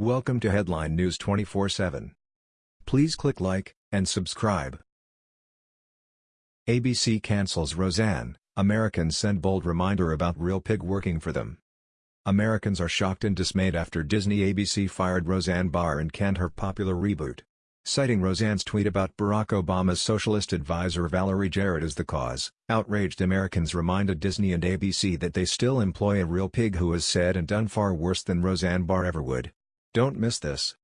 Welcome to Headline News 24/7. Please click like and subscribe. ABC cancels Roseanne. Americans send bold reminder about Real Pig working for them. Americans are shocked and dismayed after Disney ABC fired Roseanne Barr and canned her popular reboot. Citing Roseanne's tweet about Barack Obama's socialist advisor Valerie Jarrett as the cause, outraged Americans reminded Disney and ABC that they still employ a real pig who has said and done far worse than Roseanne Barr ever would. Don't miss this.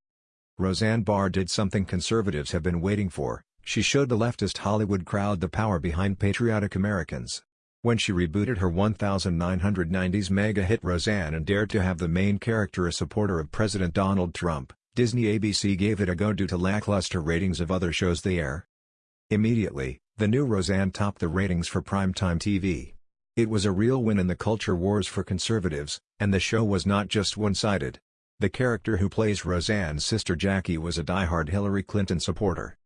Roseanne Barr did something conservatives have been waiting for, she showed the leftist Hollywood crowd the power behind patriotic Americans. When she rebooted her 1990s mega hit Roseanne and dared to have the main character a supporter of President Donald Trump, Disney ABC gave it a go due to lackluster ratings of other shows they air. Immediately, the new Roseanne topped the ratings for primetime TV. It was a real win in the culture wars for conservatives, and the show was not just one-sided. The character who plays Roseanne's sister Jackie was a die-hard Hillary Clinton supporter.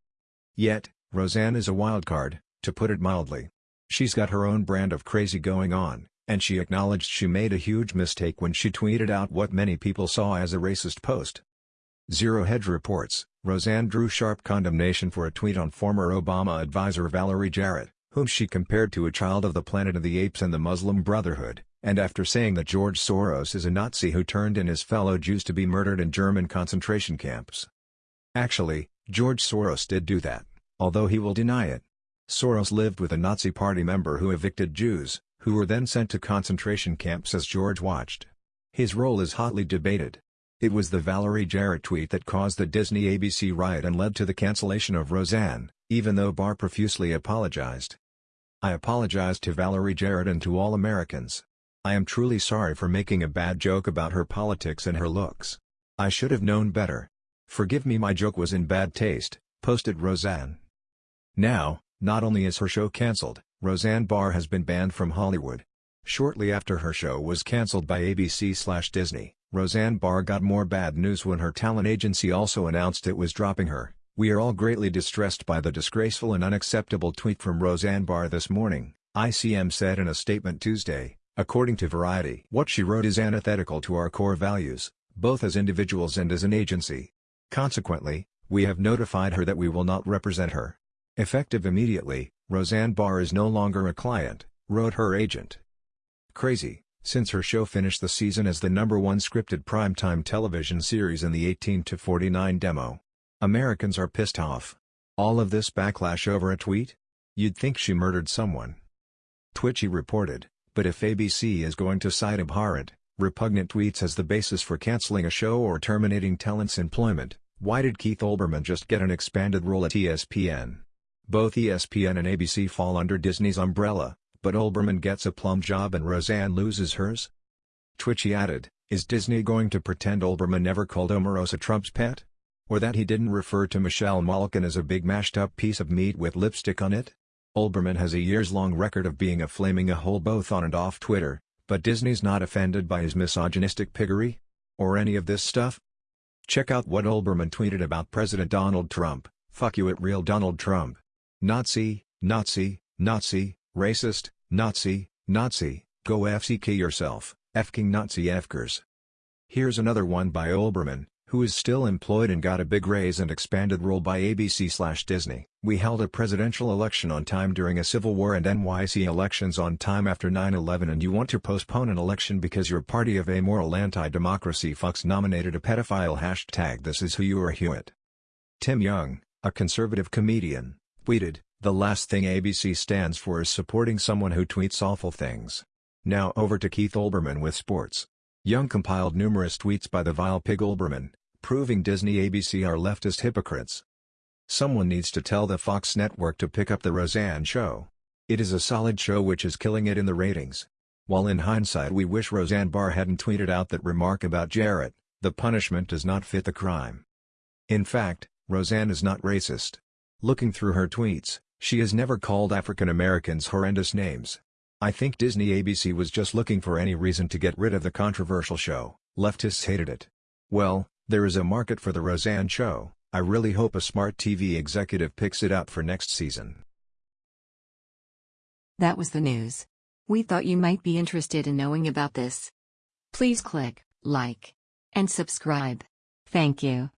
Yet, Roseanne is a wildcard, to put it mildly. She's got her own brand of crazy going on, and she acknowledged she made a huge mistake when she tweeted out what many people saw as a racist post. Zero Hedge reports, Roseanne drew sharp condemnation for a tweet on former Obama advisor Valerie Jarrett, whom she compared to a child of the Planet of the Apes and the Muslim Brotherhood, and after saying that George Soros is a Nazi who turned in his fellow Jews to be murdered in German concentration camps. Actually, George Soros did do that, although he will deny it. Soros lived with a Nazi party member who evicted Jews, who were then sent to concentration camps as George watched. His role is hotly debated. It was the Valerie Jarrett tweet that caused the Disney ABC riot and led to the cancellation of Roseanne, even though Barr profusely apologized. I apologize to Valerie Jarrett and to all Americans. I am truly sorry for making a bad joke about her politics and her looks. I should have known better. Forgive me my joke was in bad taste, posted Roseanne. Now, not only is her show cancelled, Roseanne Barr has been banned from Hollywood. Shortly after her show was cancelled by ABC-Disney, Roseanne Barr got more bad news when her talent agency also announced it was dropping her. We are all greatly distressed by the disgraceful and unacceptable tweet from Roseanne Barr this morning, ICM said in a statement Tuesday, according to Variety. What she wrote is antithetical to our core values, both as individuals and as an agency. Consequently, we have notified her that we will not represent her. Effective immediately, Roseanne Barr is no longer a client, wrote her agent. Crazy. Since her show finished the season as the number one scripted primetime television series in the 18-49 demo. Americans are pissed off. All of this backlash over a tweet? You'd think she murdered someone. Twitchy reported, but if ABC is going to cite abhorrent, repugnant tweets as the basis for canceling a show or terminating talent's employment, why did Keith Olbermann just get an expanded role at ESPN? Both ESPN and ABC fall under Disney's umbrella, but Olbermann gets a plum job and Roseanne loses hers? Twitchy added, is Disney going to pretend Olbermann never called Omarosa Trump's pet? Or that he didn't refer to Michelle Malkin as a big mashed-up piece of meat with lipstick on it? Olbermann has a years-long record of being a flaming a hole both on and off Twitter, but Disney's not offended by his misogynistic piggery? Or any of this stuff? Check out what Olbermann tweeted about President Donald Trump, fuck you at real Donald Trump. Nazi, Nazi, Nazi, racist, Nazi, Nazi, go FCK yourself, F-king Nazi Fkers. Here's another one by Olbermann, who is still employed and got a big raise and expanded role by ABC-Disney. We held a presidential election on time during a civil war and NYC elections on time after 9-11 and you want to postpone an election because your party of amoral anti-democracy fucks nominated a pedophile hashtag this is who you are Hewitt. Tim Young, a conservative comedian, tweeted, the last thing ABC stands for is supporting someone who tweets awful things. Now over to Keith Olbermann with sports. Young compiled numerous tweets by the vile pig Olbermann, proving Disney ABC are leftist hypocrites. Someone needs to tell the Fox network to pick up the Roseanne show. It is a solid show which is killing it in the ratings. While in hindsight we wish Roseanne Barr hadn't tweeted out that remark about Jarrett, the punishment does not fit the crime. In fact, Roseanne is not racist. Looking through her tweets, she has never called African Americans horrendous names. I think Disney ABC was just looking for any reason to get rid of the controversial show, leftists hated it. Well, there is a market for the Roseanne show, I really hope a smart TV executive picks it up for next season. That was the news. We thought you might be interested in knowing about this. Please click like and subscribe. Thank you.